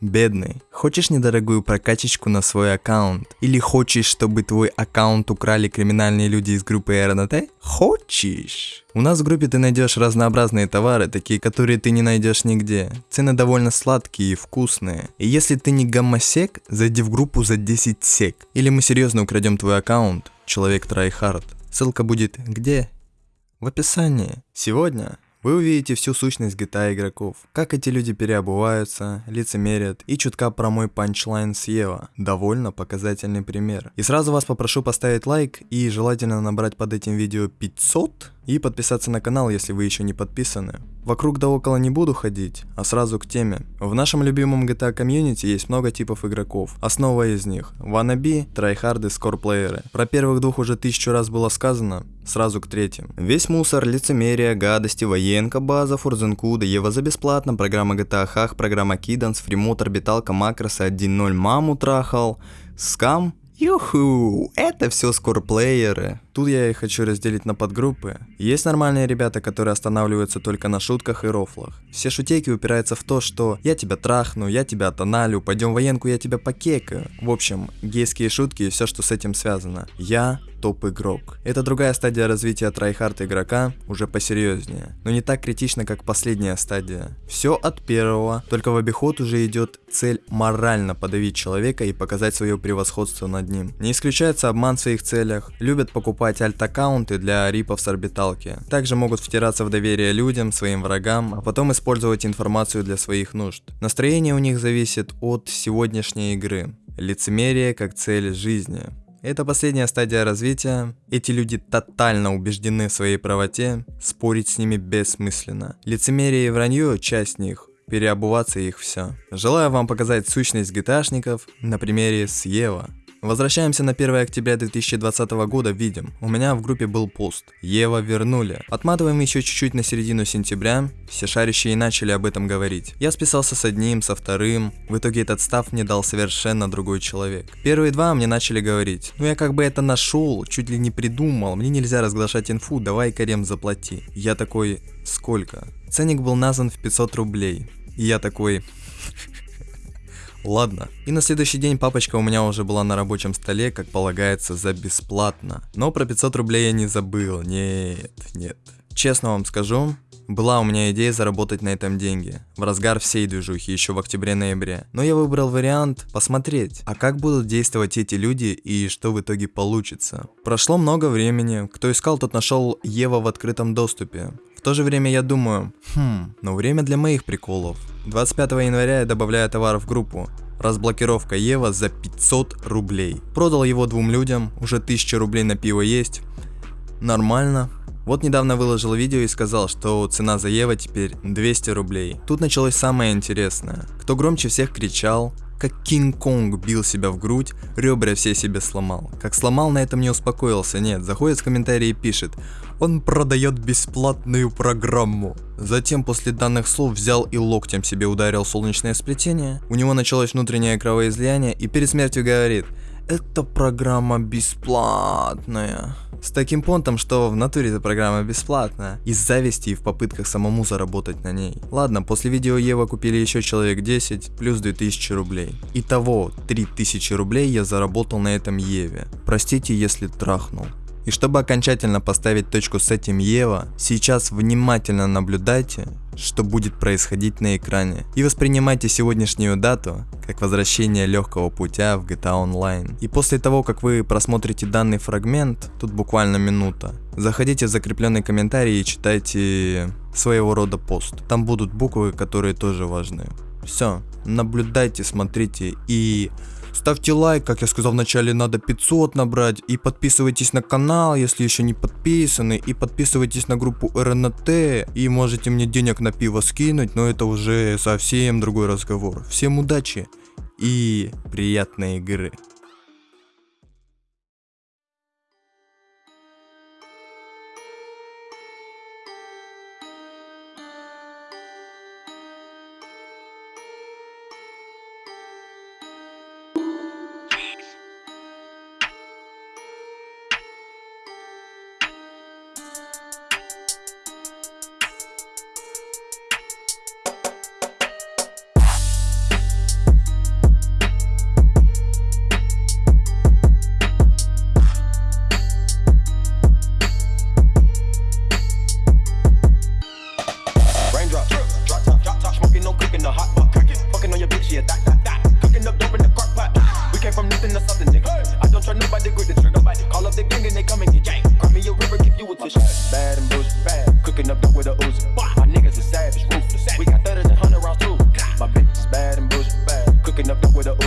Бедный. Хочешь недорогую прокачечку на свой аккаунт? Или хочешь, чтобы твой аккаунт украли криминальные люди из группы РНТ? Хочешь? У нас в группе ты найдешь разнообразные товары, такие, которые ты не найдешь нигде. Цены довольно сладкие и вкусные. И если ты не гомосек, зайди в группу за 10 сек. Или мы серьезно украдем твой аккаунт, человек Трайхард. Ссылка будет где? В описании. Сегодня вы увидите всю сущность GTA игроков, как эти люди переобуваются, лицемерят и чутка про мой панчлайн с EWO. Довольно показательный пример. И сразу вас попрошу поставить лайк и желательно набрать под этим видео 500 и подписаться на канал, если вы еще не подписаны. Вокруг да около не буду ходить, а сразу к теме. В нашем любимом GTA комьюнити есть много типов игроков. Основа из них – wannabe, трайхарды, скорплееры. Про первых двух уже тысячу раз было сказано, сразу к третьим. Весь мусор, лицемерие, гадости, военка, база, Форт Занкудо, EWO за бесплатно, программа GTA Hack, программа Kiddions, фримод, орбиталка, макросы, 1.0 маму трахал, скам, Юху, это все скорплееры. Тут я их хочу разделить на подгруппы. Есть нормальные ребята, которые останавливаются только на шутках и рофлах. Все шутейки упираются в то, что я тебя трахну, я тебя тоналю, пойдем военку, я тебя покекаю. В общем, гейские шутки и все, что с этим связано. Я топ-игрок. Это другая стадия развития трайхард игрока, уже посерьезнее, но не так критично, как последняя стадия. Все от первого, только в обиход уже идет цель морально подавить человека и показать свое превосходство над ним. Не исключается обман в своих целях, любят покупать альт-аккаунты для рипов с орбиталки. Также могут втираться в доверие людям, своим врагам, а потом использовать информацию для своих нужд. Настроение у них зависит от сегодняшней игры. Лицемерие как цель жизни. Это последняя стадия развития. Эти люди тотально убеждены в своей правоте, спорить с ними бессмысленно. Лицемерие и вранье – часть них, переобуваться их все. Желаю вам показать сущность gta на примере с Ева. Возвращаемся на 1 октября 2020 года, видим, у меня в группе был пост, Ева вернули. Отматываем еще чуть-чуть на середину сентября, все шарящие начали об этом говорить. Я списался с одним, со вторым, в итоге этот став мне дал совершенно другой человек. Первые два мне начали говорить, ну я как бы это нашел, чуть ли не придумал, мне нельзя разглашать инфу, давай Карем заплати. Я такой, сколько? Ценник был назван в 500 рублей. И я такой, Ладно. И на следующий день папочка у меня уже была на рабочем столе, как полагается, за бесплатно. Но про 500 рублей я не забыл. Нет, нет. Честно вам скажу, была у меня идея заработать на этом деньги, в разгар всей движухи, еще в октябре-ноябре. Но я выбрал вариант посмотреть, а как будут действовать эти люди и что в итоге получится. Прошло много времени, кто искал, тот нашел Ева в открытом доступе. То же время я думаю, хм, но время для моих приколов. 25 января я добавляю товар в группу. Разблокировка Ева за 500 рублей. Продал его двум людям, уже 1000 рублей на пиво есть. Нормально. Вот недавно выложил видео и сказал, что цена за Ева теперь 200 рублей. Тут началось самое интересное. Кто громче всех кричал, как Кинг-Конг бил себя в грудь, ребра все себе сломал. Как сломал, на этом не успокоился, нет, заходит в комментарии и пишет, он продает бесплатную программу. Затем после данных слов взял и локтем себе ударил солнечное сплетение, у него началось внутреннее кровоизлияние и перед смертью говорит, эта программа бесплатная. С таким понтом, что в натуре эта программа бесплатная. Из зависти и в попытках самому заработать на ней. Ладно, после видео Ева купили еще человек 10, плюс 2000 рублей. Итого 3000 рублей я заработал на этом Еве. Простите, если трахнул. И чтобы окончательно поставить точку с этим Ева, сейчас внимательно наблюдайте, что будет происходить на экране. И воспринимайте сегодняшнюю дату как возвращение легкого путя в GTA Online. И после того, как вы просмотрите данный фрагмент, тут буквально минута, заходите в закрепленный комментарий и читайте своего рода пост. Там будут буквы, которые тоже важны. Все, наблюдайте, смотрите и Ставьте лайк, как я сказал вначале, надо 500 набрать. И подписывайтесь на канал, если еще не подписаны. И подписывайтесь на группу РНТ. И можете мне денег на пиво скинуть, но это уже совсем другой разговор. Всем удачи и приятной игры. from nothing to something, nigga. I don't try nobody, grip the trigger. Nobody. Call up the gang and they come and get gang. Grab me a river, give you a tissue. Bad and bush, bad. Cooking up dope with a ooze. My niggas is savage, ruthless. We got thudders and hundred rounds too. My bitch is bad and bush, bad. Cooking up dope with a ooze.